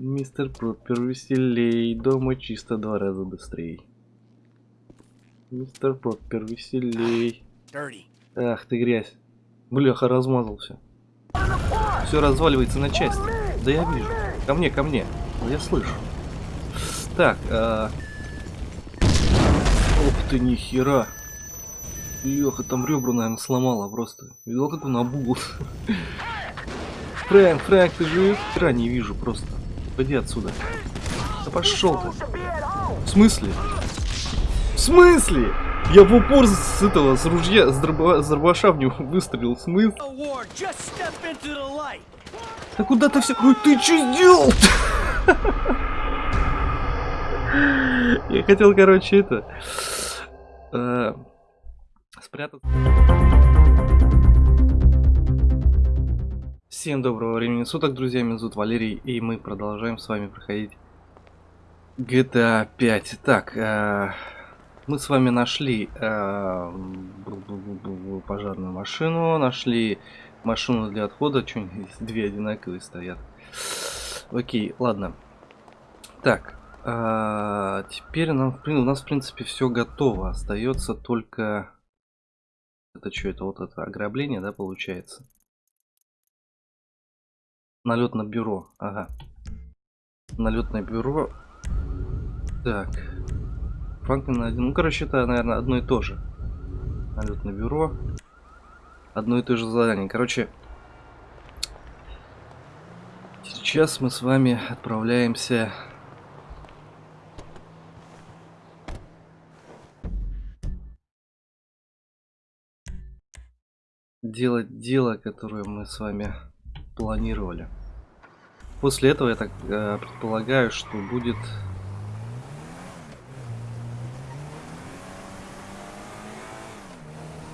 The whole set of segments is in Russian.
Мистер Проппер веселей, дома чисто два раза быстрей. Мистер Проппер веселей. Ах ты грязь. Бляха, размазался. Все разваливается на части. Да я вижу. Ко мне, ко мне. Я слышу. Так, а... Ух ты, нихера. Ёха, там ребра, наверное, сломала просто. Видел, как он обул. Фрэнк, Фрэнк, ты жив? Хера не вижу просто. Пойди отсюда. Да пошел ты. В смысле? В смысле? Я в упор с этого, с ружья, с, дроба, с дробаша в него выстрелил. В смысле? Да куда ты все... Ой, ты что сделал? Я хотел, короче, это... э, Спрятаться. Всем доброго времени суток, друзья. Меня зовут Валерий, и мы продолжаем с вами проходить GTA 5. Так, э, мы с вами нашли э, пожарную машину, нашли машину для отхода. Что две одинаковые стоят? Окей, ладно. Так, а, теперь нам, у нас в принципе все готово. Остается только... Это что, это вот это ограбление, да, получается? Налет на бюро, ага. Налетное бюро. Так. Франклин один. Ну, короче, это, наверное, одно и то же. Налетное бюро. Одно и то же задание. Короче, сейчас мы с вами отправляемся делать дело, которое мы с вами планировали. После этого я так э, предполагаю, что будет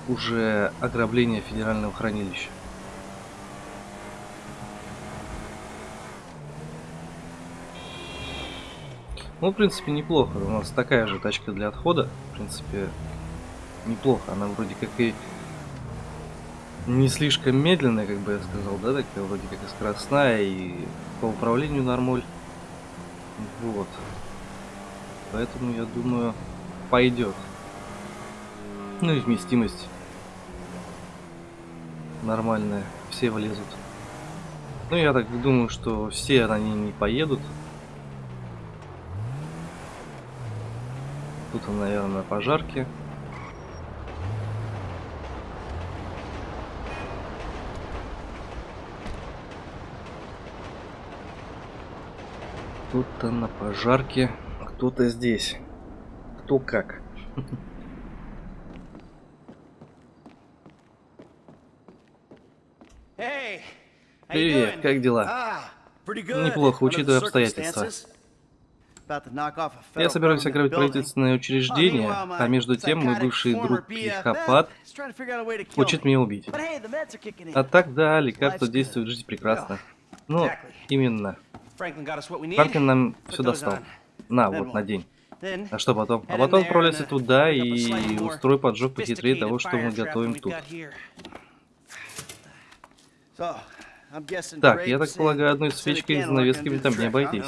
уже ограбление федерального хранилища. Ну, в принципе, неплохо. У нас такая же тачка для отхода. В принципе, неплохо. Она вроде как и не слишком медленная, как бы я сказал, да, такая вроде как и скоростная, и по управлению нормаль. Вот. Поэтому, я думаю, пойдет. Ну и вместимость нормальная, все влезут. Ну, я так думаю, что все они не поедут. Тут, наверное, пожарки. Кто-то на пожарке, кто-то здесь. Кто как. Привет, как дела? Ah. Неплохо, учитывая обстоятельства. Я собираюсь ограбить правительственное учреждение, а между тем мой бывший друг психопат хочет меня убить. А так, да, действуют, good. жизнь прекрасна. Yeah, Ну, именно. Франклин нам все достал. На, вот, надень. Then А что потом? А потом отправляйся uh, туда и устрой поджог похитрее того, что мы готовим тут. Так, я так полагаю, одной свечкой и занавесками там не обойтись.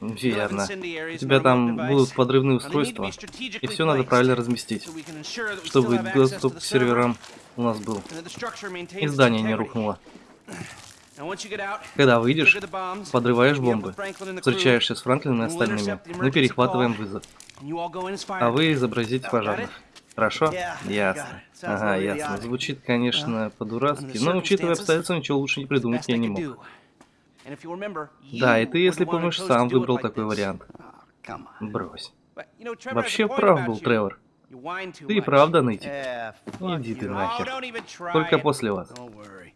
Верно. У тебя там будут подрывные устройства, и все надо правильно разместить, чтобы доступ к серверам у нас был. И здание не рухнуло. Когда выйдешь, подрываешь бомбы, встречаешься с Франклином и остальными, мы перехватываем вызов, а вы изобразите пожарных. Хорошо? Ясно. Ага, ясно. Звучит, конечно, under по-дурацки, но учитывая обстоятельства, ничего лучше не придумать я не мог. Да, и ты, если помнишь, сам выбрал такой вариант. On. Брось. Вообще прав был. Тревор. Ты и правда нытик. Иди ты нахер. Oh, Только после вас.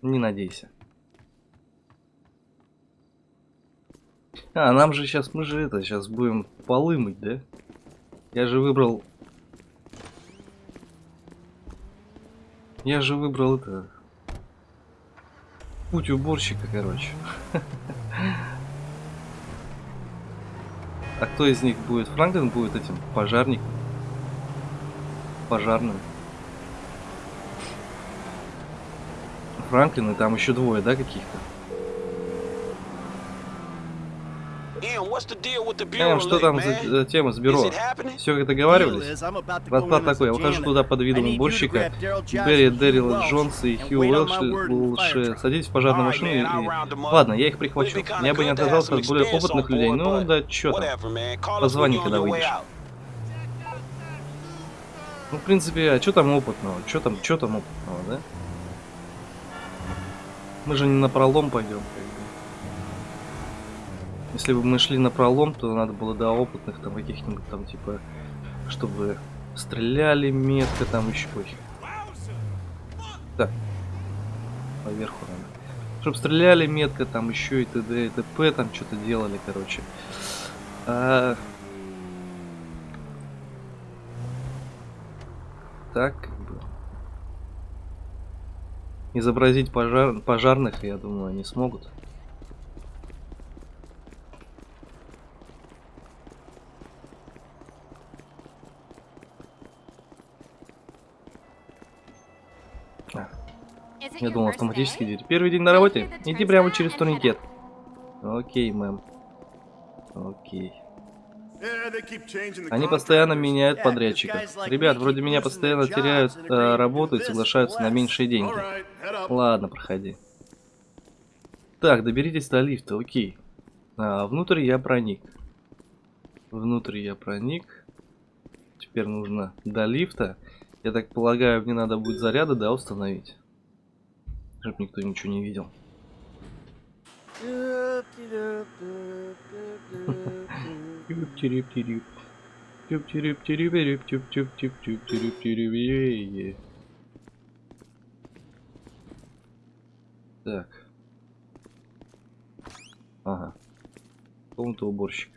Не надейся. А, нам же сейчас, мы же это, сейчас будем полы мыть, да? Я же выбрал... Я же выбрал это... Путь уборщика, короче. А кто из них будет? Франклин будет этим пожарником? Пожарным. Франклин и там еще двое, да, каких-то? Эм, bureau что там man? за э, тема с бюро? Is it happening? Все как договаривались? Расклад такой, я ухожу туда под видом уборщика. Берри, Дэрил, Джонс и Хью Уэлш садитесь в пожарную машину и... Ладно, я их прихвачу. Я бы не отказался от более опытных людей, ну да чё там. Позвони, когда выйдешь. Ну, в принципе, а что там опытного? Что там, что там опытного, да? Мы же не на пролом пойдем. Если бы мы шли на пролом, то надо было до опытных там каких-нибудь там типа, чтобы стреляли метко там еще. Так. Поверху надо. Чтобы стреляли метко там еще и т.д. и т.п. там что-то делали, короче. А, так изобразить пожар... пожарных, я думаю, они смогут. А, я думал автоматически идти. Первый день на работе? Иди прямо через турникет. Окей, мэм. Окей. Они постоянно меняют подрядчиков. Ребят, вроде меня постоянно теряют э, работу и соглашаются на меньшие деньги. Ладно, проходи. Так, доберитесь до лифта, окей. А, внутрь я проник. Внутрь я проник. Теперь нужно до лифта. Я так полагаю, мне надо будет заряда, да, установить. Чтоб никто ничего не видел. Так. Ага. Комната уборщик.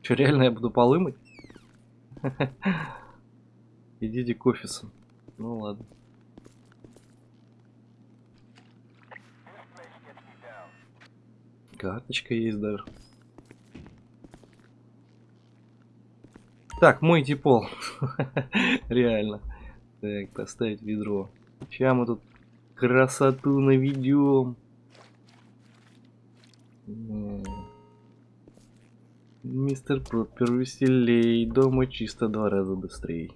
Че, реально я буду полы мыть? Идите к офису. Ну ладно. Карточка есть даже. Так, мойте пол. Реально. Так, поставить ведро. Сейчас мы тут красоту наведем. Мистер Проппер веселей, дома чисто два раза быстрее.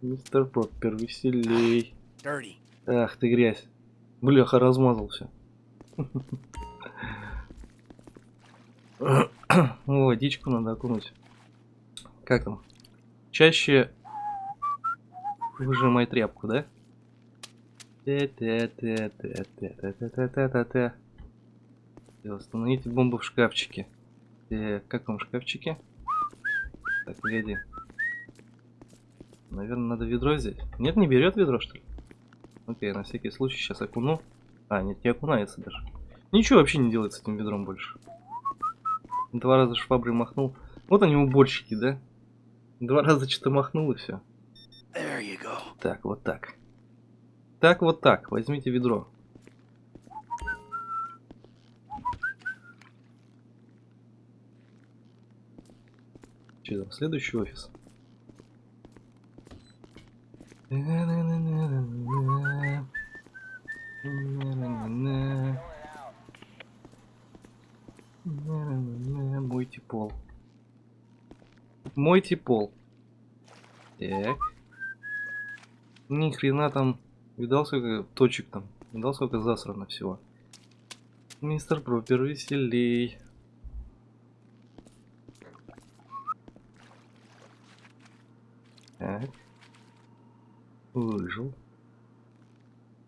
Мистер Проппер веселей. Ах ты грязь. Бляха, размазался. Водичку надо окунуть. Как там? Чаще выжимай тряпку, да? Установите бомбу в шкафчике. Как вам шкафчики? Так, леди. Наверное, надо ведро взять. Нет, не берет ведро, что ли? Окей, на всякий случай сейчас окуну. А, нет, не окунается даже. Ничего вообще не делает с этим ведром больше. Два раза шваброй махнул. Вот они уборщики, да? Два раза что-то махнул и все. There you go. Так, вот так. Так, вот так. Возьмите ведро. Че там, следующий офис? Мойте пол. Мойте пол. Так. Ни хрена там. Видал, сколько точек там? Видал, сколько засрано всего? Мистер Пропер, веселей. Так. Выжил.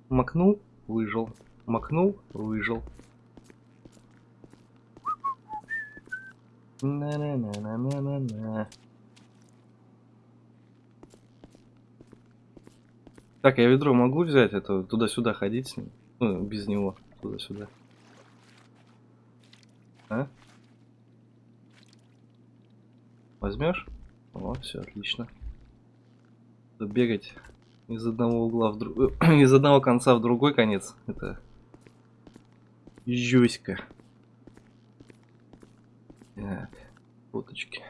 Макнул, выжил. Макнул, выжил. На-на-на-на-на-на-на. Так, я ведро могу взять, это туда-сюда ходить с ним? Ну, без него, туда-сюда. А? Возьмешь? О, все, отлично. Бегать из одного угла в друг... из одного конца в другой конец. Это жёстко. Так, фоточки.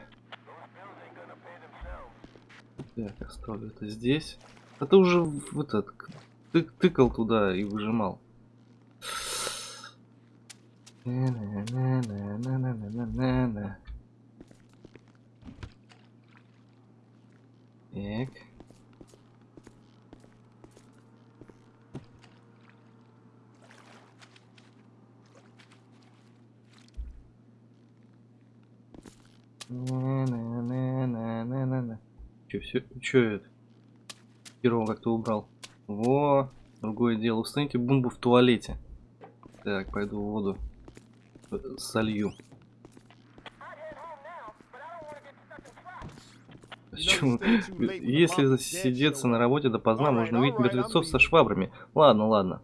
Так, оставлю это здесь. А ты уже в этот ты, тыкал туда и выжимал. Так. Чё, все, чё это? Первого как-то убрал. Во, другое дело. Установите бомбу в туалете. Так, пойду в воду солью. Почему? Если засидеться на работе допоздна, можно увидеть мертвецов со швабрами. Ладно, ладно.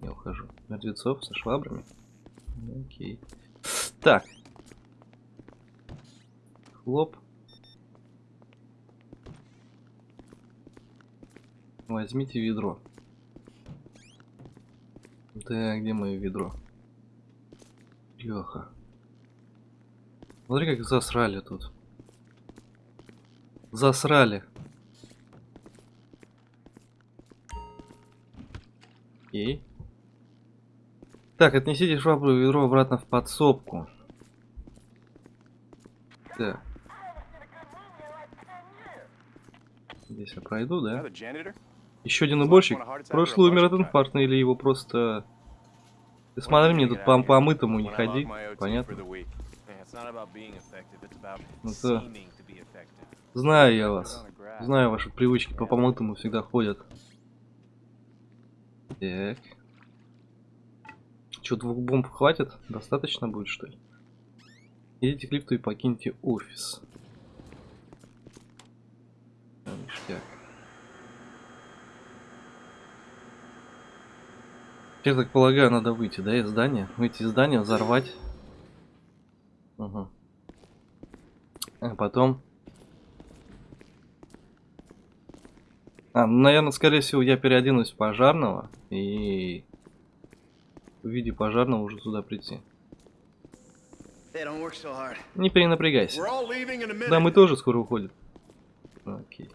Я ухожу. Мертвецов со швабрами? Окей. Так. Хлоп. Возьмите ведро. Да, где мое ведро? Леха. Смотри, как засрали тут. Засрали. Окей. Так, отнесите швабру и ведро обратно в подсобку. Так. Здесь я пройду, да? Еще один уборщик. Прошлый умер от инфаркта или его просто... Ты смотри, мне тут по помытому не ходи. Понятно? About Ну. Знаю я вас. Знаю ваши привычки по помытому всегда ходят. Так. Че, двух бомб хватит? Достаточно будет, что ли? Идите к лифту и покиньте офис. Ништяк. Я так полагаю, надо выйти, да, из здания? Выйти из здания, взорвать. Угу. А потом... А, ну, наверное, скорее всего, я переоденусь в пожарного и в виде пожарного уже сюда прийти. Не перенапрягайся. Да, мы тоже скоро уходим. Окей.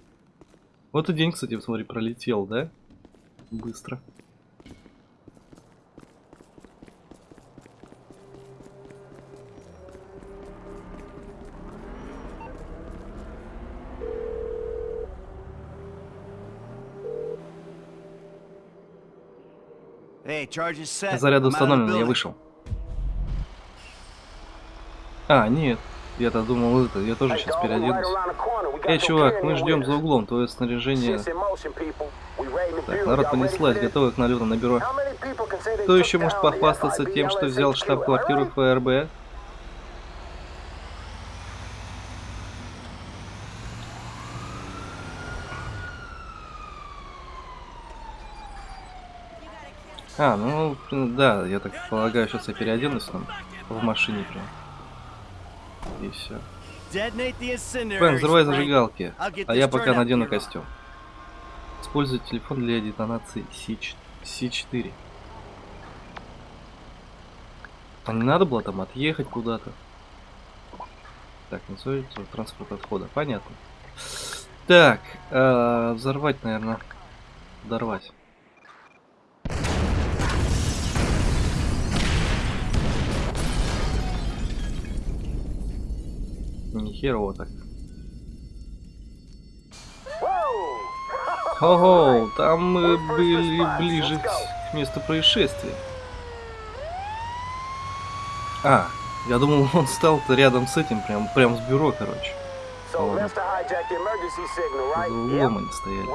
Вот и день, кстати, посмотри, пролетел, да? Быстро. Заряд установлен, я вышел. А, нет. Я-то думал это, я тоже сейчас переоденусь. Эй, чувак, мы ждем за углом, твое снаряжение... Так, народ понеслась, готовы к налету на бюро. Кто еще может похвастаться тем, что взял штаб-квартиру ФРБ? А, ну, да, я так полагаю, сейчас я переоденусь там в машине прям. И все. Бен, взрывай зажигалки, а я пока надену костюм. Используй телефон для детонации С4. А не надо было там отъехать куда-то? Так, называется транспорт отхода. Понятно. Так, э, взорвать, наверное. Взорвать. Нихерово так. Ого, там мы были ближе к месту происшествия. А, я думал, он стал-то рядом с этим, прям, прям с бюро, короче. Ладно. За углом они стояли.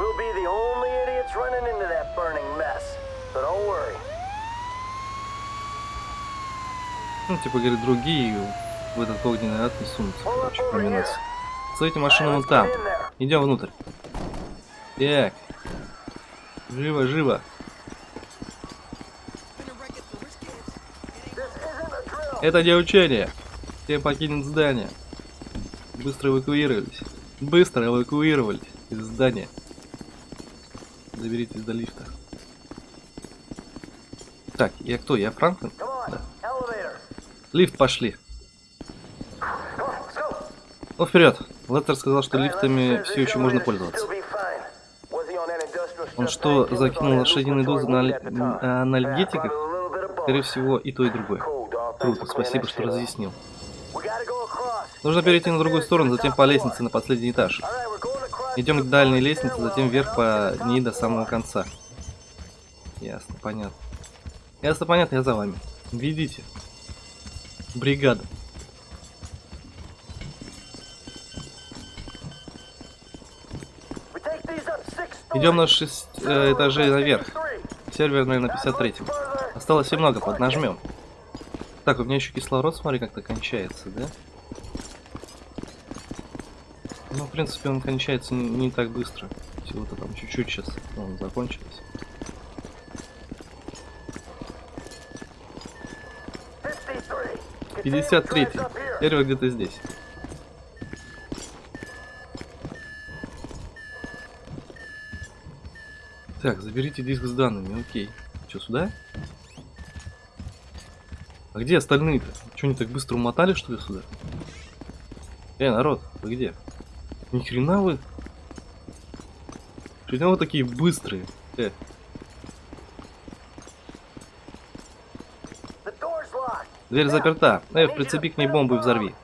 Ну, типа, говорит, другие в этот огненный ад не сунутся, короче, кроме нас. Стойте машину вон там. Идем внутрь. Так. Живо, живо. Это не учение. Все покинут здание. Быстро эвакуировались. Быстро эвакуировались из здания. Доберитесь до лифта. Так, я кто? Я Франклин? Да. Лифт пошли. Ну вперед. Леттер сказал, что лифтами все еще можно пользоваться. Он что, закинул Newport дозу на а, bit of Скорее всего, и то, и другое. Круто, спасибо, что разъяснил. Нужно перейти на другую сторону, затем по лестнице на последний этаж. Идем к дальней лестнице, затем вверх по ней до самого конца. Ясно, понятно. Ясно, понятно, я за вами. Ведите. Бригада. Идем на stories. 6 этажей наверх. 53. Сервер, наверное, на 53 Further. Осталось немного, поднажмем. Так, у меня еще кислород, смотри, как-то кончается, да? Ну, в принципе, он кончается не, не так быстро. Всего-то там чуть-чуть сейчас он закончилось. 53. 53 Continue up here. Сервер где-то здесь. Так, заберите диск с данными, окей. Че, сюда? А где остальные-то? Че, они так быстро умотали, что ли, сюда? Э, народ, вы где? Ни хрена вы? Чего вы такие быстрые? Э, дверь заперта. Э, прицепи к ней бомбу и взорви.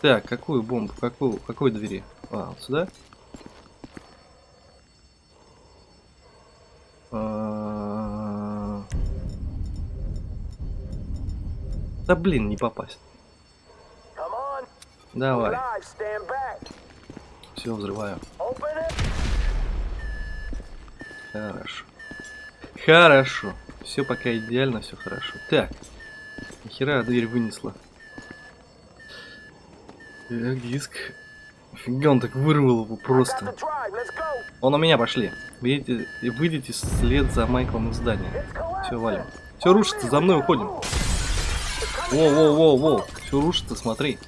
Так, какую бомбу? Какую, какой двери? А, вот сюда? Да блин, не попасть. Давай, все, взрываю. Хорошо. Хорошо. Все пока идеально, все хорошо. Так. Нахера дверь вынесла? Так, диск. Фига он так вырвал его просто. Он у меня пошли. Выйдите, выйдите вслед за Майклом из здания. Все, валим. Все рушится, за мной уходим. Воу-воу-воу-воу. Все рушится, смотри.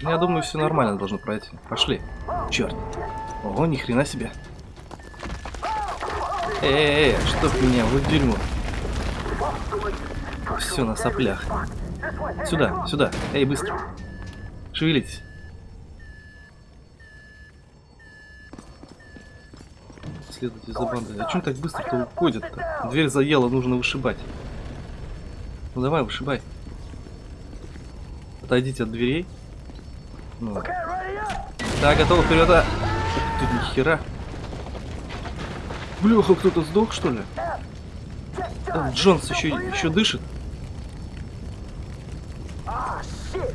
Я думаю, все нормально должно пройти. Пошли. Черт. Ого, ни хрена себе. Эй, чтоб меня, вот дерьмо. Все на соплях. Сюда, сюда. Эй, быстро. Шевелитесь. Следуйте за бандой. А чем так быстро-то уходят-то? Дверь заела, нужно вышибать. Ну давай, вышибай. Отойдите от дверей. Ну. Да, готово, вперед. а. Ух ты, нихера. Блюха, кто-то сдох, что ли? Э, Джонс еще, еще дышит?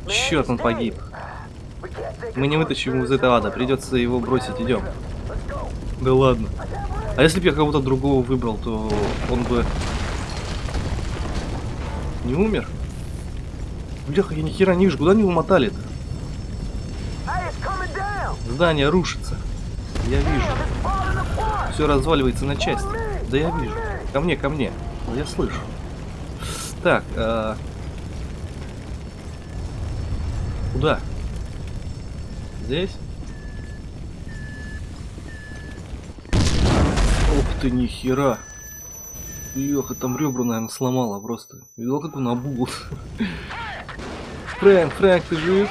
Черт, он погиб. Мы не вытащим его из этого ада, придется его бросить, идем. Да ладно. А если бы я кого-то другого выбрал, то он бы не умер? Бляха, я ни хера не вижу, куда они умотали-то? Здание рушится. Я вижу. Все разваливается на части. Да я вижу. Ко мне, ко мне. Я слышу. Так, а... Куда? Здесь? Ух ты, нихера. Ёха, там ребра, наверное, сломала просто. Видел, как он обул. Фрэнк, Фрэнк, ты жив?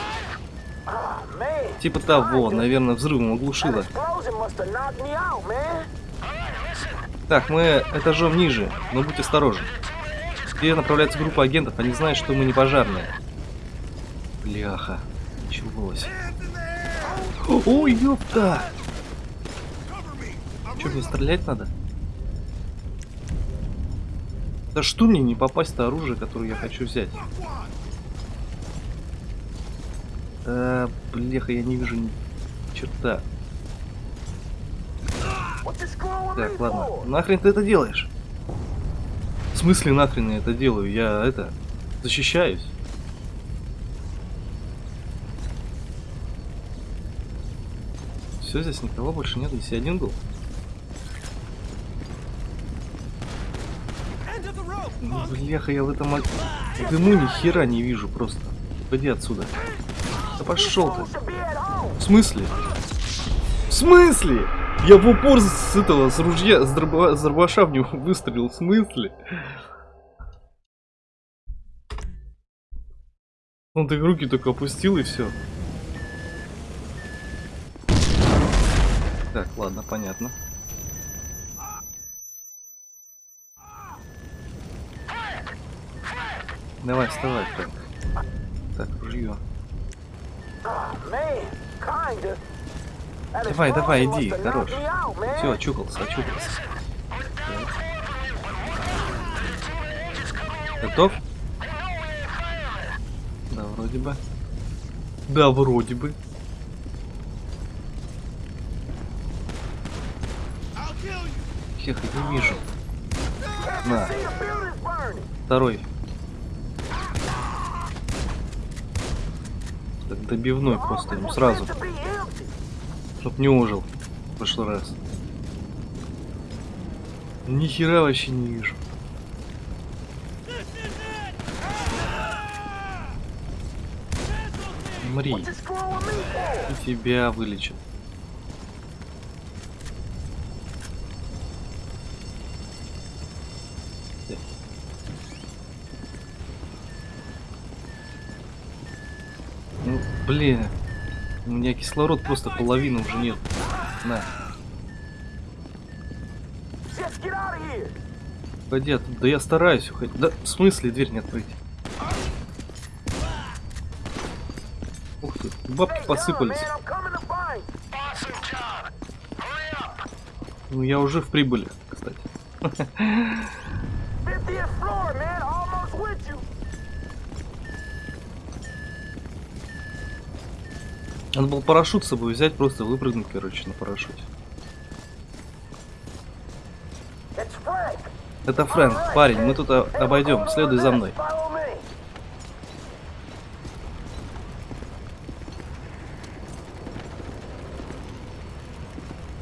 Типа того, наверное, взрывом man. Так, мы этажом ниже, но будь осторожен. Где направляется группа агентов, они знают, что мы не пожарные. Бляха, началось. Ой, ёпта! Чё, мне стрелять надо? Да что мне не попасть-то оружие, которое я хочу взять? А, бляха, я не вижу ни черта. Так, ладно. Нахрен ты это делаешь? В смысле нахрен я это делаю? Я это защищаюсь. Все, здесь никого больше нет, здесь я один был. Ну, бляха, я в этом дыму ни хера не вижу просто. Пойди отсюда. Да пошел ты. В смысле? В смысле? Я в упор с этого, с ружья, с, дроба, с дробаша в него выстрелил. В смысле? Он так руки только опустил и все. Так, ладно, понятно. Давай, вставай, Фрэнк. Так, ружье. Давай, давай, иди, хорош. Все, очухался, очухался. Готов? Да, вроде бы. Да, вроде бы. Хех, не вижу. На, второй. Добивной просто ему сразу, чтоб не ужил в прошлый раз. Ни хера вообще не вижу. Мри, и тебя вылечат. Ну, блин. У меня кислород просто половины уже нет. На, пойди оттуда. Да я стараюсь уходить. Да, в смысле дверь не открыть? Ух ты, бабки посыпались. Ну, я уже в прибыли, кстати. Надо был парашют с собой взять, просто выпрыгнуть, короче, на парашюте. Это Фрэнк, парень, мы тут обойдем, следуй за мной.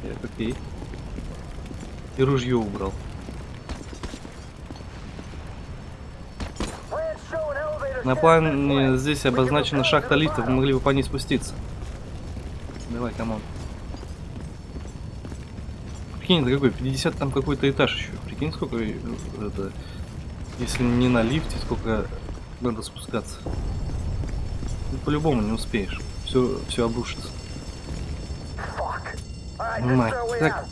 Так, окей. И ружье убрал. На плане здесь обозначена шахта лифта, вы могли бы по ней спуститься. Давай, come on. Прикинь, это какой? 50 там какой-то этаж еще. Прикинь, сколько э, это... Если не на лифте, сколько надо спускаться. Ну, по-любому не успеешь. Все, все обрушится. Ну, мать. Так,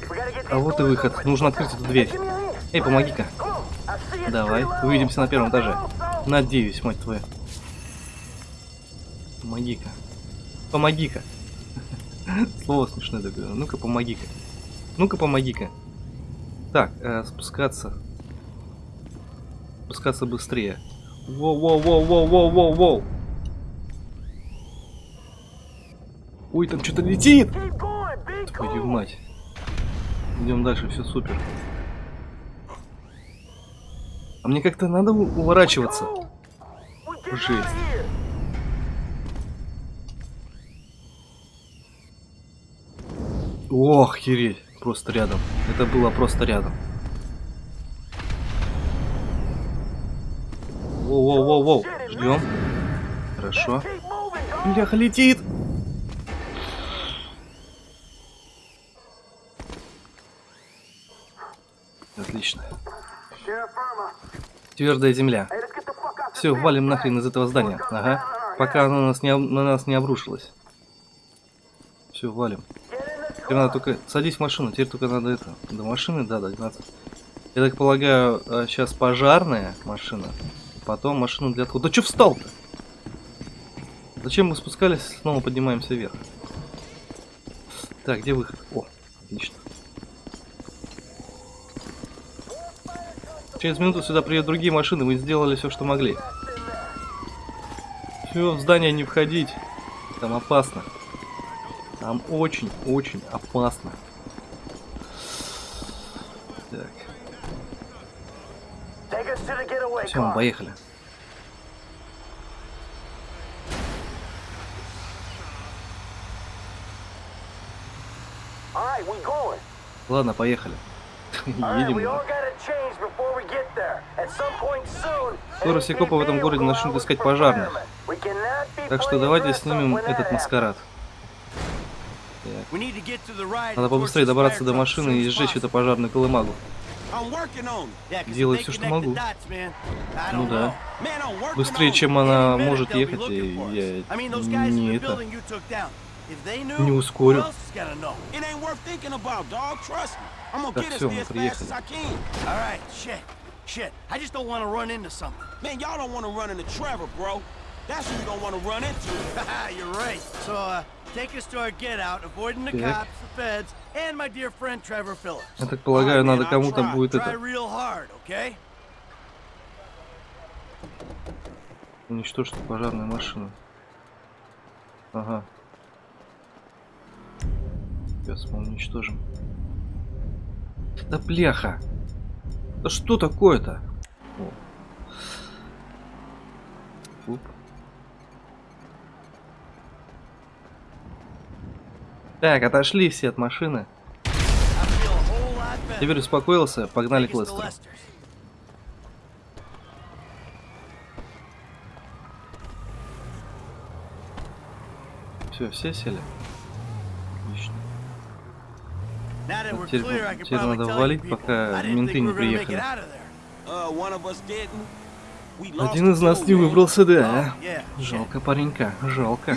а вот и выход. Нужно открыть эту дверь. Эй, помоги-ка. Давай, увидимся на первом этаже. Надеюсь, мать твою. Помоги-ка. Помоги-ка. Слово смешное такое. Ну-ка, помоги-ка. Ну-ка, помоги-ка. Так, э, спускаться. Спускаться быстрее. Воу-воу-воу-воу-воу-воу-воу. Ой, там что-то летит! Твою мать. Идем дальше, все супер. А мне как-то надо уворачиваться. Жесть. Ох, хереть. Просто рядом. Это было просто рядом. Воу-воу-воу-воу. Ждем. Хорошо. Бляха летит. Отлично. Твердая земля. Все, валим нахрен из этого здания. Ага. Пока оно на нас не, на нас не обрушилось. Все, валим. Теперь надо только... Садись в машину, теперь только надо это... До машины, да, до 12. Я так полагаю, сейчас пожарная машина. Потом машину для отхода. Да что встал-то? Зачем мы спускались, снова поднимаемся вверх? Так, где выход? О, отлично. Через минуту сюда приедут другие машины, мы сделали все, что могли. Все, в здание не входить. Там опасно. Там очень-очень опасно. Так, все, мы поехали. Ладно, поехали. Едем. Скоро все копы в этом городе начнут искать пожарных. Так что давайте снимем этот маскарад. We need to get to the right Надо побыстрее добраться до машины и сжечь эту пожарную колымагу. Всё, they что могу. Ну да. Быстрее, чем она может ехать, я не это... Не ускорю. Так, there мы приехали. as I can. All right, shit, shit. I just don't want to run into something. Man, y'all don't want to run into Trevor, bro. That's who you don't want to run into. You're right. So, uh, Так. Я так полагаю, надо кому-то будет это уничтожить пожарную машину. Ага. Сейчас мы уничтожим. Да бляха! Да что такое-то? О. Так, отошли все от машины. Теперь успокоился, погнали к Лестеру. Все, все сели? Отлично. We're Теперь- теперь надо валить, пока менты не приехали. Uh, Один из нас не выбрался, да. Oh. Жалко паренька, жалко.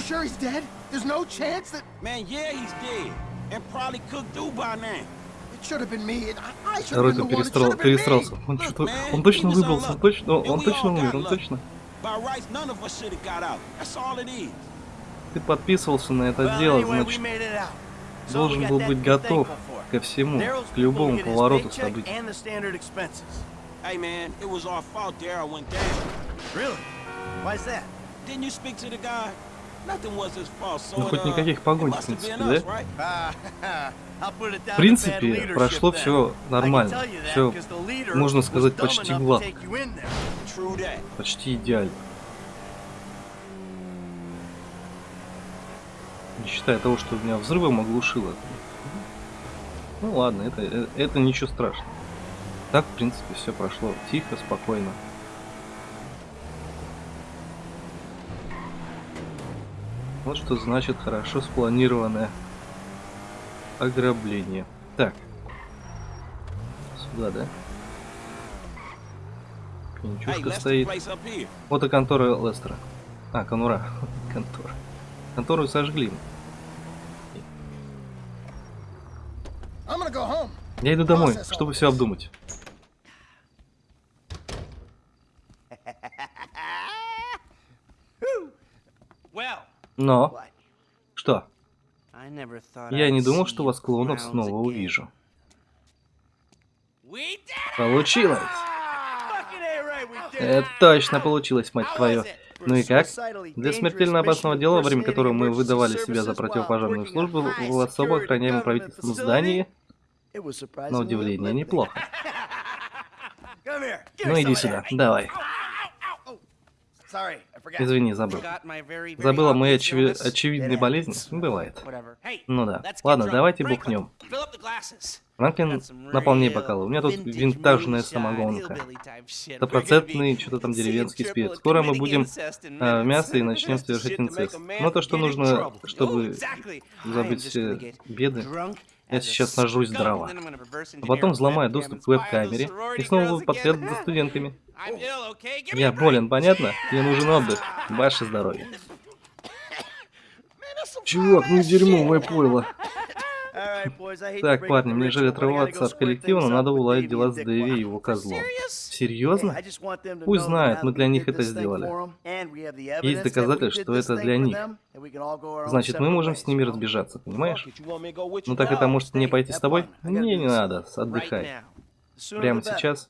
There's no chance that Man, yeah, he's dead. And probably cooked do by now. it should have been me. I, I should have Второй-то been the one. It перестрел, should have been me. перестрелся. Он Look, что-то... man, Он точно выбрался, он точно... Он точно умер, он точно. By rights, none of us should have got out. That's all it is. Ты подписывался на это дело, значит, должен был быть готов ко всему, к любому повороту событий. Hey, man, it was our fault Daryl went down. Really? Why's that? Didn't you speak to the guy? Ну, хоть никаких погонь, в принципе, да? В принципе, прошло все нормально. Все можно сказать, почти гладко. почти идеально. Не считая того, что меня взрывом оглушило. Ну ладно, это, э, это ничего страшного. Так, в принципе, все прошло тихо, спокойно. Вот что значит хорошо спланированное ограбление. Так. Сюда, да? Hey, Пенчушка let's the стоит. Вот и контора Лестера. А, конура. Контора. Контору сожгли. Я иду домой, чтобы все обдумать. Но, что? Я не думал, что вас клонов clowns снова увижу. Получилось! Это точно получилось, мать твою. Ну и как? Для смертельно опасного дела, во время которого мы выдавали себя за противопожарную службу в особо охраняемом facility. здании, на удивление, неплохо. Ну иди сюда, давай. Извини, забыл. Забыла obvious очеви- болезни? happens. Бывает. Ну да. Ладно, давайте бухнем. Франклин, наполни бокалы. У меня тут винтажная самогонка. Стопроцентный, что-то там деревенский спирт. Скоро мы будем minutes. мясо и начнем совершать инцест. Но то, что нужно, чтобы am забыть все беды, я сейчас нажрусь здраво. А потом взломаю доступ к веб-камере и снова буду again. за студентками. Я болен, понятно? Мне нужен отдых. Ваше здоровье. Чувак, ну дерьмовое пойло. Так, парни, мне жаль отрываться от коллектива, но надо уладить дела с Дэви и его козлом. Серьезно? Пусть знают, мы для них это сделали. Есть доказательства, что это для них. Значит, мы можем с ними разбежаться, понимаешь? Ну так это может мне пойти с тобой? Мне не надо, отдыхай. Прямо сейчас.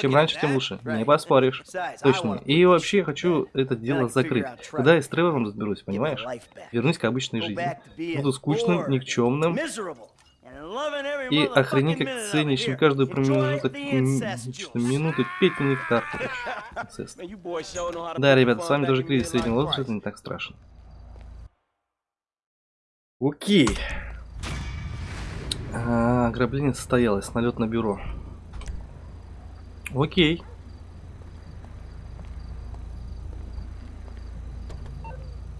Чем раньше, тем лучше. Не поспоришь. Точно. И вообще this хочу это дело закрыть. Когда я с Тревором разберусь, понимаешь? Вернусь к обычной жизни. Буду скучным, никчемным и охренеть it. ценящим каждую промежуток the м, incest что, juice. минуты пить нектар. короче. Инцест. Man, you boys sure know how to Да, ребята, с вами in кризис среднего возраста, это не так страшно. Окей. А, ограбление состоялось, налет на бюро. Окей.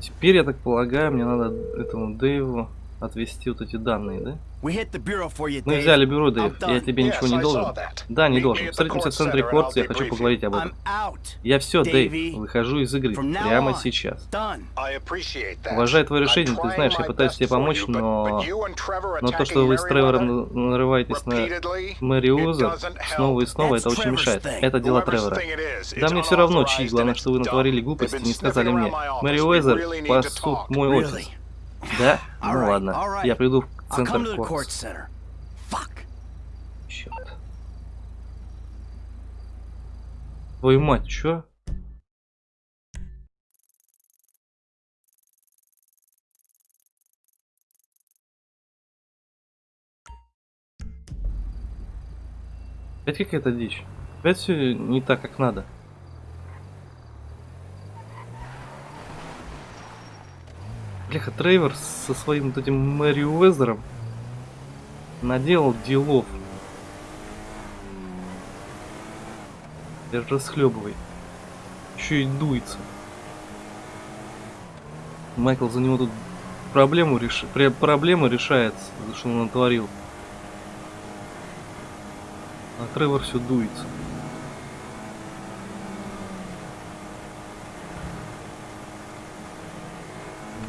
Теперь, я так полагаю, мне надо этому Дэйву отвести вот эти данные, да? Мы взяли бюро, Дэйв. Я тебе ничего не должен. Да, не должен. Встретимся в центре Кортс, я хочу поговорить об этом. Я все, Дэйв. Выхожу из игры. Прямо сейчас. Уважаю твое решение, ты знаешь, я пытаюсь тебе помочь, но... Но то, что вы с Тревором на- нарываетесь на Мэри Уза снова и снова, это очень мешает. Это дело Тревора. Да мне все равно, чьи, главное, что вы натворили глупости, не сказали мне. Мэри Уэзер пасут мой офис. Да? Ну ладно. Я приду в центр. Fuck. Черт. Твою мать, чё? Опять какая-то дичь. Опять все не так, как надо. Бляха, Трейвор со своим вот этим Мэри Уэзером наделал делов. Расхлебывай. Еще и дуется. Майкл за него тут проблему реш... проблема решает, что он натворил. А Тревор все дуется.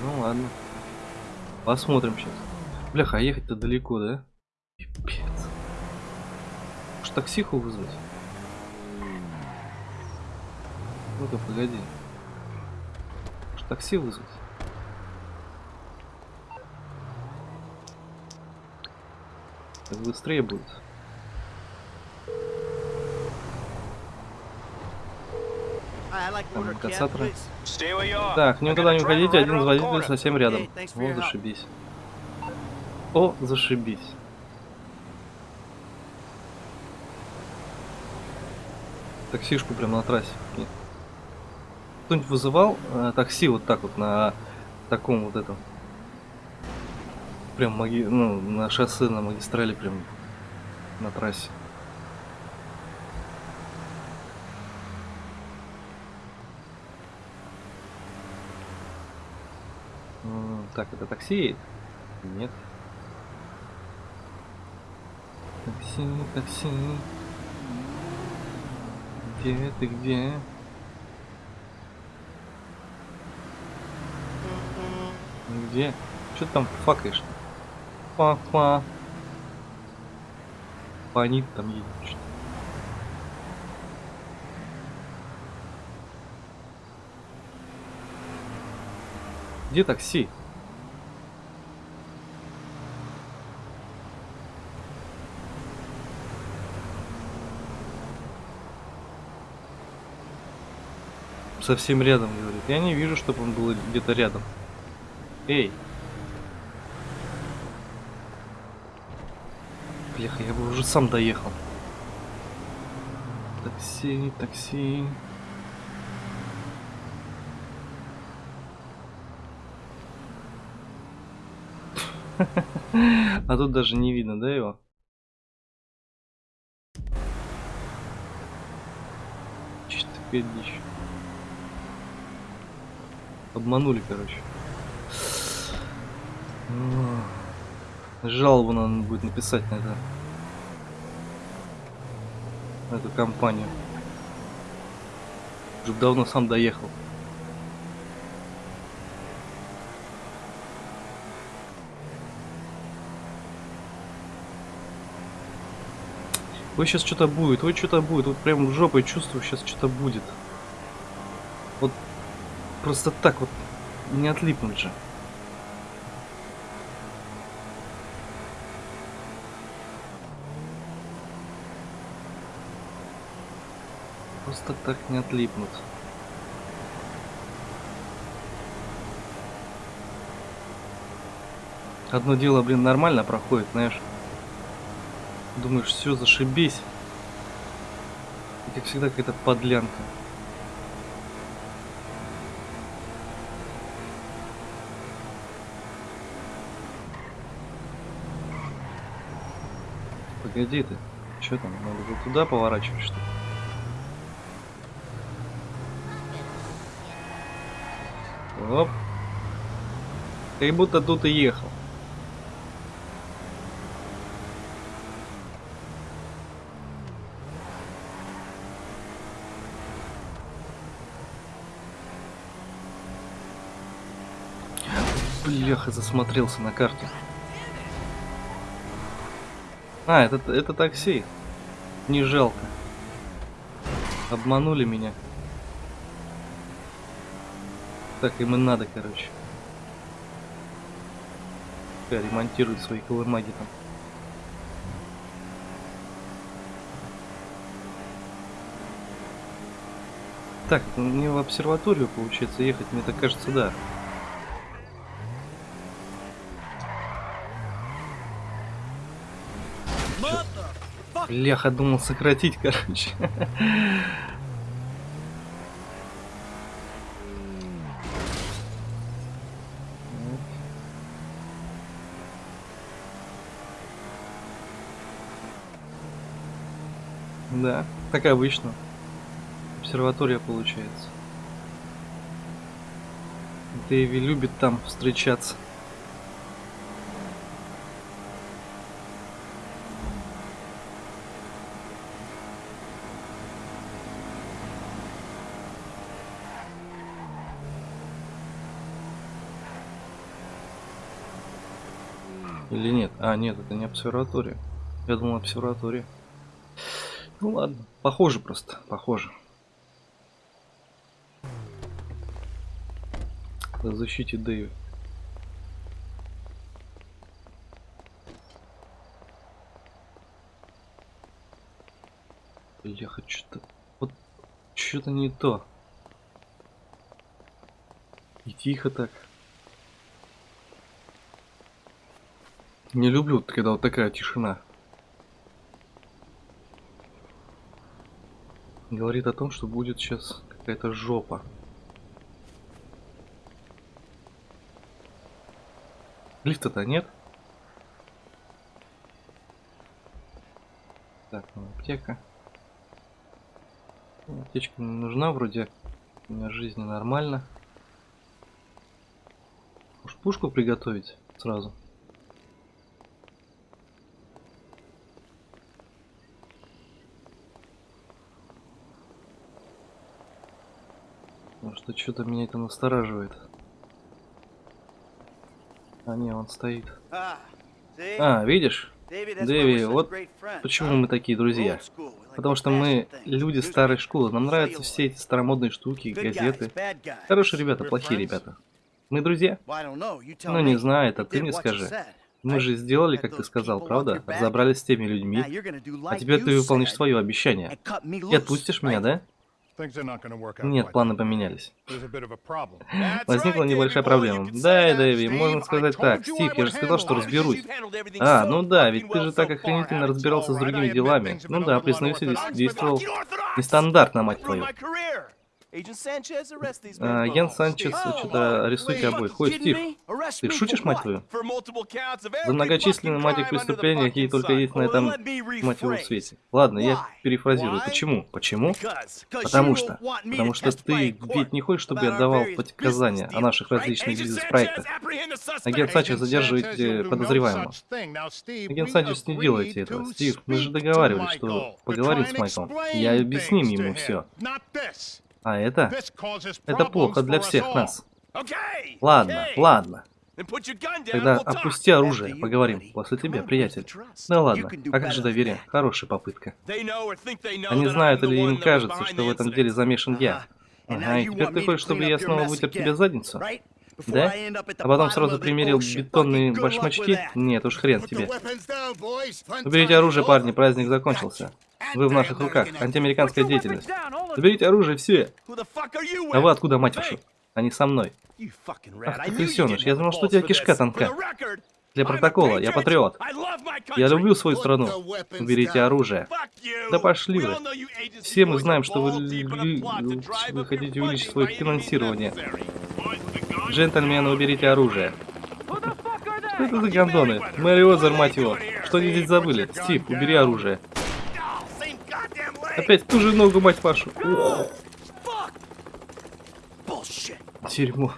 Ну ладно. Посмотрим сейчас. Бляха, а ехать-то далеко, да? Пипец. Может таксиху вызвать? Ну-ка, погоди. Может такси вызвать? Так быстрее будет. Please. Так, никуда не уходите, один из водителей совсем рядом. О, зашибись. О, зашибись. Таксишку прям на трассе. Кто-нибудь вызывал э, такси вот так вот на таком вот этом? Прям маги... ну, на шоссе, на магистрали прям на трассе. М, Так, это такси? Нет. Такси, такси. Где ты, где? Где? Что ты там факаешь? Фа-фа. Фонит там едет что Где такси? Совсем рядом, говорит. Я не вижу, чтобы он был где-то рядом. Эй. Бляха, я бы уже сам доехал. Такси, такси. А тут даже не видно, да, его? Такая дичь? Обманули, короче. Жалобу надо будет написать на это. На эту компанию. Уже давно сам доехал. Ой, сейчас что-то будет, ой, что-то будет. Вот прям жопой чувствую, сейчас что-то будет. Вот просто так вот не отлипнуть же. Просто так не отлипнут. Одно дело, блин, нормально проходит, знаешь. Думаешь, все, зашибись. И как всегда какая-то подлянка. погоди ты. Что там? Надо туда поворачивать, что ли? Оп. Как будто тут и ехал. Бляха, засмотрелся на карте. А, это, это такси. Не жалко. Обманули меня. Так им и надо, короче. Пускай ремонтируют свои колымаги там. Так, мне в обсерваторию, получается, ехать, мне так кажется, да. Бляха, думал сократить, короче. Да, как обычно. Обсерватория получается. Дэви любит там встречаться. Или нет? А, нет, это не обсерватория. Я думал обсерватория. Ну ладно, похоже просто, похоже. О защите Дэви. Хочу что-то... Вот что-то не то. И тихо так. Не люблю, когда вот такая тишина. Говорит о том, что будет сейчас какая-то жопа. Лифта-то нет. Так, ну, аптека. Ну, Аптечка не нужна вроде. У меня жизни нормально. Может пушку приготовить сразу? Что что-то меня это настораживает. А, не, он стоит. See? А, видишь? Дэви, вот почему мы такие друзья. Потому что мы люди старой школы. Нам нравятся все эти старомодные штуки, газеты. Хорошие ребята, плохие ребята. Мы друзья? Ну, не знаю, это ты мне скажи. Мы же сделали, как ты сказал, правда? Разобрались с теми людьми. А теперь ты выполнишь свое обещание. И отпустишь меня, да? Нет, планы поменялись. Возникла небольшая проблема. Да, Дэви, можно сказать так. Стив, я же сказал, что разберусь. А, ну да, ведь ты же так охренительно разбирался с другими делами. Ну да, признаюсь, действовал нестандартно, мать твою. А, Ян Санчес, что-то арестуйте обоих. Ой, Стив, ты шутишь, мать твою? За многочисленные, мать их, преступления, какие только есть на этом, мать его, свете. Ладно, я перефразирую. Почему? Почему? Потому что. Потому что ты ведь не хочешь, чтобы я давал показания о наших различных бизнес-проектах. Агент Санчес задерживает э, подозреваемого. Агент Санчес, не делайте этого. Стив, мы же договаривались, что поговорим с Майклом. Я объясним ему все. А это? Это плохо для всех нас. Ладно, ладно. Тогда опусти оружие, поговорим. После тебя, приятель. Да ладно, а как же доверие? Хорошая попытка. Они знают или им кажется, что в этом деле замешан я. Ага, и теперь ты хочешь, чтобы я снова вытер тебе задницу? Да? А потом сразу примерил бетонные башмачки? Нет уж, хрен тебе. Уберите оружие, парни, праздник закончился. Вы в наших руках. Антиамериканская деятельность. Заберите оружие все. А вы откуда, мать вашу? Они со мной. Ах ты крысеныш, я думал, что у тебя кишка тонка. Для протокола, я патриот. Я люблю свою страну. Уберите оружие. Да пошли вы. Все мы знаем, что вы, вы хотите увеличить свое финансирование. Джентльмены, уберите оружие. Что это за гондоны? Мэри Озер, мать его. Что они здесь забыли? Стив, убери оружие. Опять ту же ногу, мать вашу. Ух, дерьмо.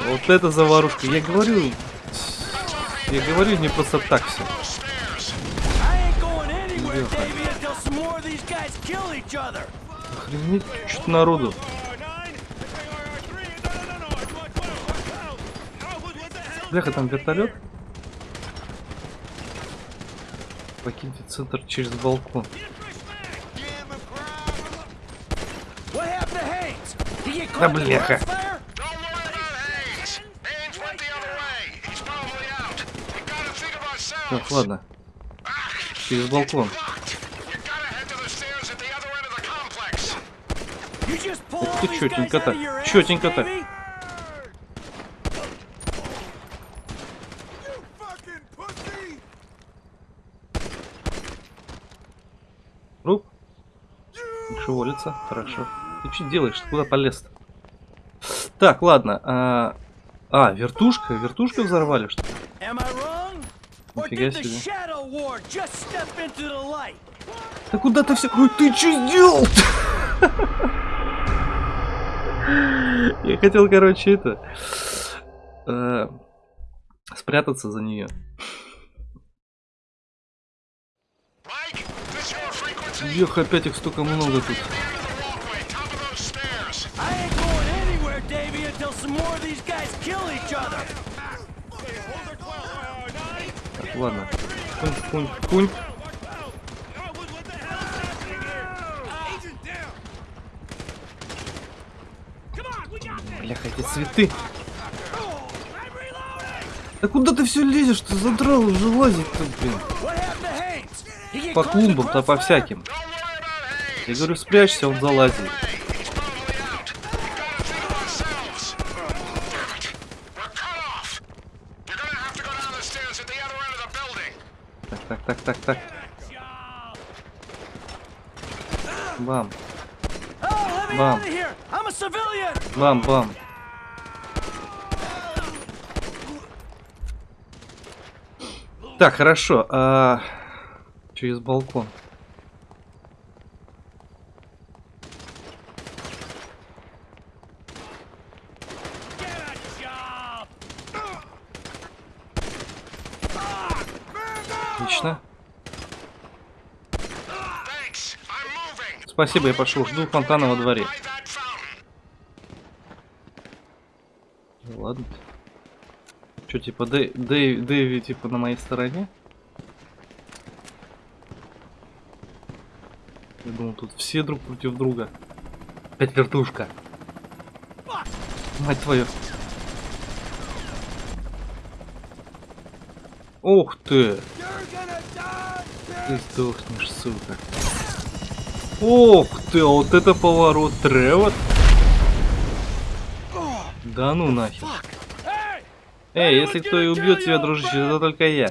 Вот это заварушка. Я говорю... Я говорю не просто так все. Охренеть, что народу. Бляха, там вертолет. Покиньте центр через балкон. Да бляха. crossfire? Don't worry about Hayes. Hayes went Шевелится. Хорошо. Ты что делаешь? Ты куда полез -то? Так, ладно. А, а, вертушка? Вертушка взорвали, что ли? Нифига себе. Да куда ты все... Ой, ты что сделал? Я хотел, короче, это... э, спрятаться за нее. Эх, опять их столько много тут. Ладно. Кунь, кунь, кунь. Бляха, эти цветы. Да куда ты все лезешь? Ты задрал уже лазить-то, блин. По клумбам-то, по всяким. Я говорю, спрячься, он залазит. Так, так, так, так. Бам, civilian! бам, бам. Так, хорошо. А... Через балкон. Спасибо, я пошел. Жду фонтана во дворе. Ладно. Че, типа, Дэй- Дэй- Дэви, типа, на моей стороне? Я думал, тут все друг против друга. Опять вертушка. Мать твою. Ух ты! Ты сдохнешь, сука. Ух ты, а вот это поворот. Тревор. Да ну нахер. Эй, если кто и убьет тебя, дружище, это только я.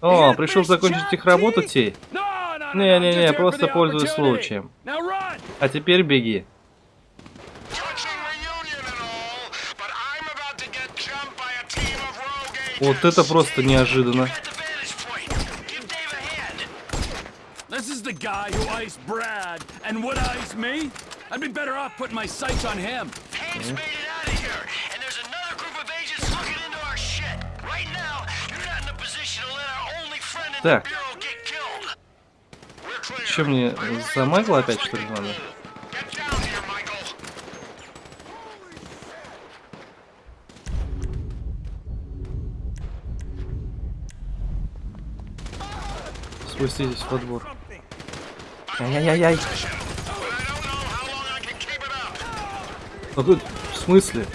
О, пришел закончить их работу, Тей? Не-не-не, просто пользуюсь случаем. А теперь беги. Touching reunion and all, This is the guy who iced Brad and would ice me? I'd be better off putting my sights on him. Haynes made it out of here, and there's another group of agents looking into our shit. Right now, you're not in a position to let our only friend in Так. the bureau get killed. We're clear. Че мне за Майкла опять что ли надо? Get down here, Michael. Спуститесь во двор. Ай-яй-яй-яй. А тут в смысле?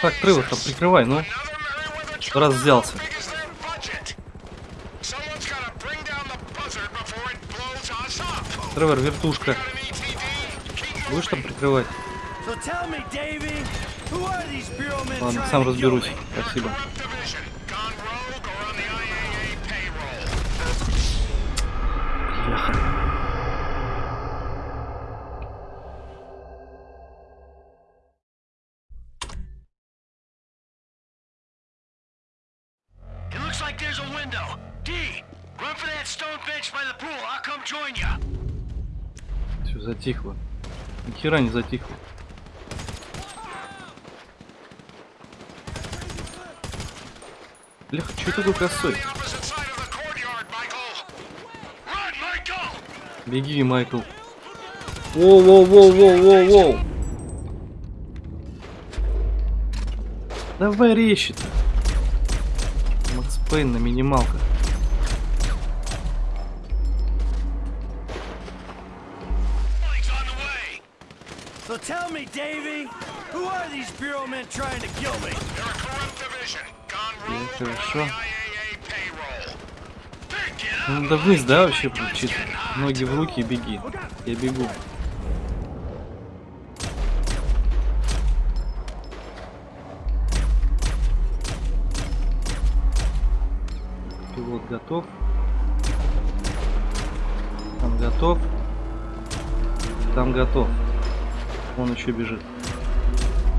Так, Тревор, там прикрывай, ну. Раз взялся. Тревор, вертушка. Будешь там прикрывать? Ладно, сам разберусь. Спасибо. затихло. Ни хера не затихло. Бляха, что такой косой? Беги, Майкл. Воу-воу-воу-воу-воу-воу. Давай речи-то. Макс Пейн на минималках. Me, Davy, who are these Bureau men trying to kill me? They're a corrupt division. Gone rogue the IAA payroll. Ну, надо вниз, да, вообще включить? Ноги в руки и беги. Я бегу. Пилот готов. Там готов. Там готов. Он еще бежит.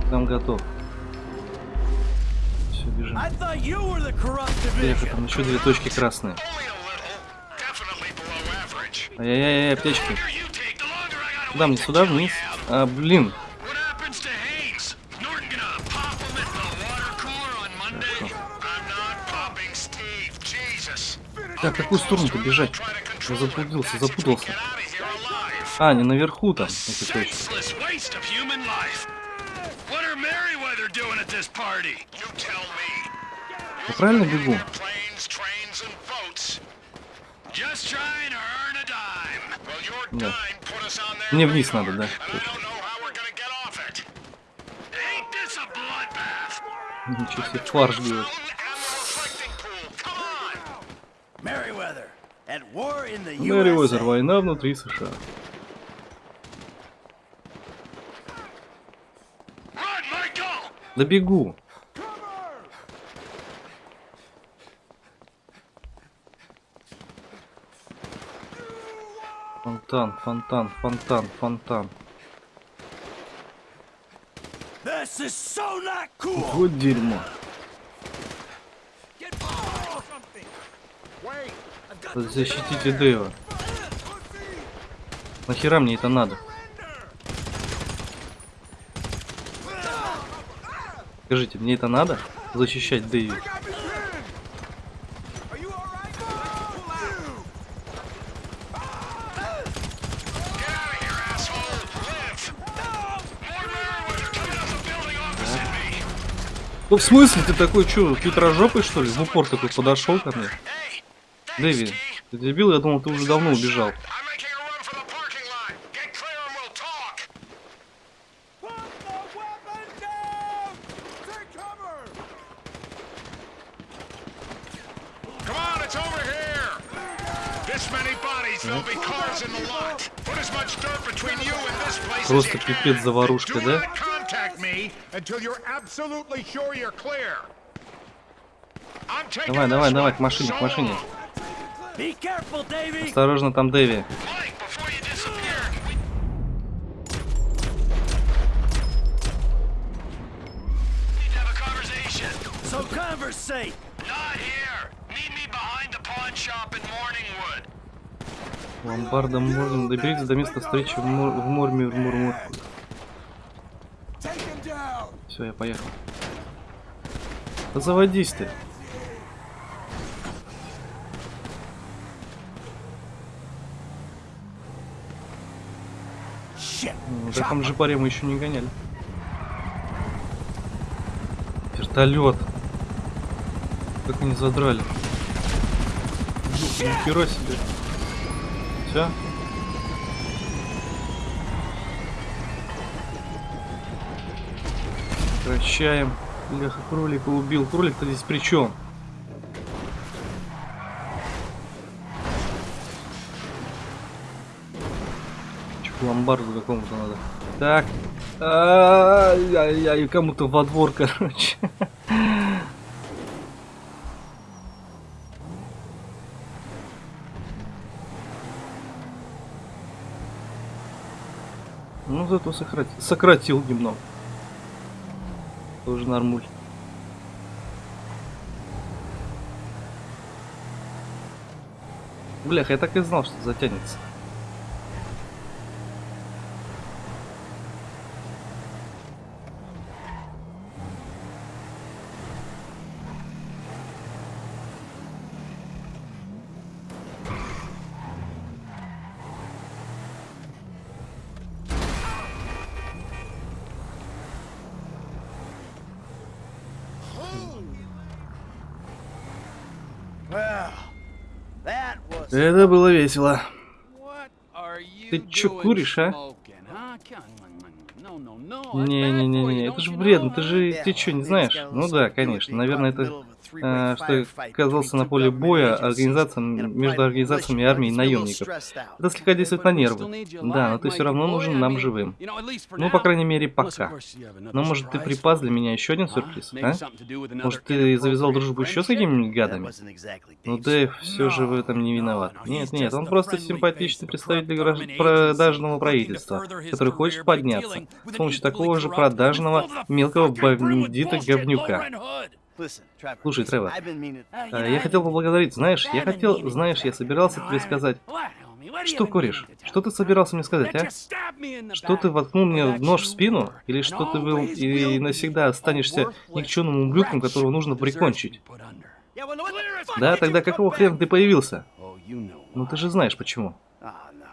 Там готов. Все, бежим. Эх, там еще две точки красные. Ай-яй-яй, аптечки. Куда мне сюда вниз? А, блин. Так, какую сторону-то бежать? Я заблудился, запутался. А, не наверху там. Я правильно бегу? Да. Мне вниз надо, да, And I don't know how we're gonna get off it. Ain't this a bloodbath? Ничего себе, фарш делает. Fountain and the reflecting pool. Come on. Merriweather, at war in the Мэри Уэзер, USA. война внутри США. Run, Michael! Да бегу. Фонтан, фонтан, фонтан, фонтан. So cool. Вот дерьмо. Защитите Дэйва. Нахера мне это надо? Скажите, мне это надо? Защищать me. Ну в смысле ты такой чё, хитрожопый что ли? В упор такой подошел ко мне. Дэви, ты дебил? Я думал, ты уже давно убежал. Просто пипец заварушка, да? Давай, давай, давай, к машине, к машине. Осторожно, там Дэви. So conversate. Not here. Meet me behind the pawn shop in Morningwood. Ломбардом можно доберитесь до места встречи в, мор... в в Мурмурку. Все, я поехал. Да заводись ты. Shit. На таком же паре мы еще не гоняли. Вертолет. Как они задрали. Ни хера себе. Все. Прощаем. Бляха, кролика убил. Кролик-то здесь при чем? Чё, к ломбарду какому-то надо. Так. Ай-яй-яй, кому-то во двор, короче. Ну, зато сократил, сократил немного. Тоже нормуль. Блях, я так и знал, что затянется. Это было весело. Ты чё куришь, а? Не-не-не, это же вредно, ты же, ты чё, не знаешь? Ну да, конечно, наверное, это что я оказался на поле боя организациям, между организациями армии и наемников. Это слегка действует на нервы. Да, но ты все равно нужен нам живым. Ну, по крайней мере, пока. Но может ты припас для меня еще один сюрприз, а? Может ты завязал дружбу еще с какими-нибудь гадами? Ну Дэйв все же в этом не виноват. Нет, нет, он просто симпатичный представитель продажного правительства, который хочет подняться с помощью такого же продажного мелкого бандита-говнюка. Слушай, Тревор, А, Я хотел поблагодарить, знаешь, я хотел, знаешь, я собирался тебе сказать. Что куришь? Что ты собирался мне сказать, а? Что ты воткнул мне нож в спину? Или что ты был и навсегда останешься никчемным ублюдком, которого нужно прикончить? Да, тогда какого хрена ты появился? Ну ты же знаешь почему.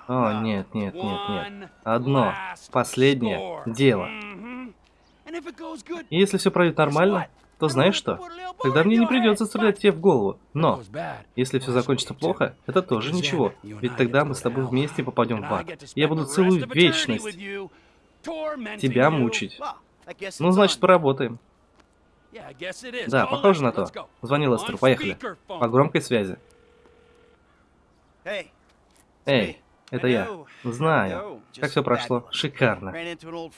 О, нет, нет, нет, нет. Одно, последнее дело. И если все пройдет нормально, то знаешь что? Тогда мне не придется стрелять тебе в голову. Но, если все закончится плохо, это тоже ничего. Ведь тогда мы с тобой вместе попадем в ад. Я буду целую вечность тебя мучить. Ну, значит, поработаем. Да, похоже на то. Звони Лестеру, поехали. По громкой связи. Эй, это я. Знаю. Как все прошло? Шикарно.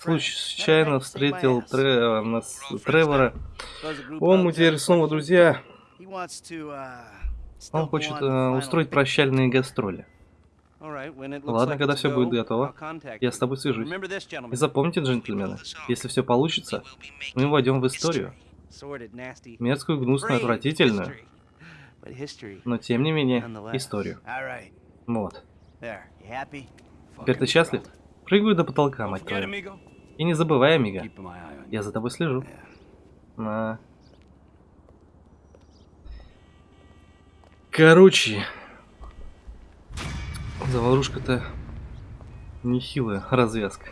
Случайно встретил Тре- нас- Тревора. Он, мы теперь снова друзья. Он хочет э, устроить прощальные гастроли. Ладно, когда все будет готово, Я с тобой свяжусь. И запомните, джентльмены, если все получится, мы войдем в историю. Мерзкую, гнусную, отвратительную, но тем не менее, историю. Вот. Теперь ты счастлив? Прыгаю до потолка, мать твою. И не забывай, Амиго, я за тобой слежу. На. Короче, заварушка-то нехилая развязка.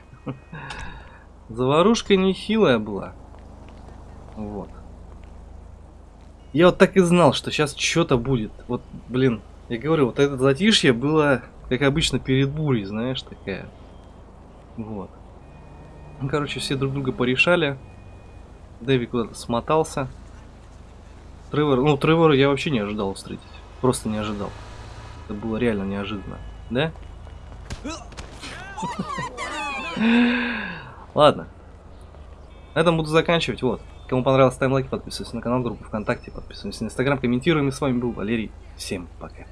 Заварушка нехилая была. Вот. Я вот так и знал, что сейчас что-то будет. Вот, блин, я говорю, вот это затишье было, как обычно, перед бурей, знаешь, такая. Вот. Ну, короче, все друг друга порешали. Дэви куда-то смотался. Тревор, ну, Тревора я вообще не ожидал встретить. Просто не ожидал. Это было реально неожиданно. Да? Ладно. На этом буду заканчивать. Вот. Кому понравилось, ставим лайк, подписывайся на канал, группу ВКонтакте, подписываемся на Инстаграм, комментируем. И с вами был Валерий. Всем пока.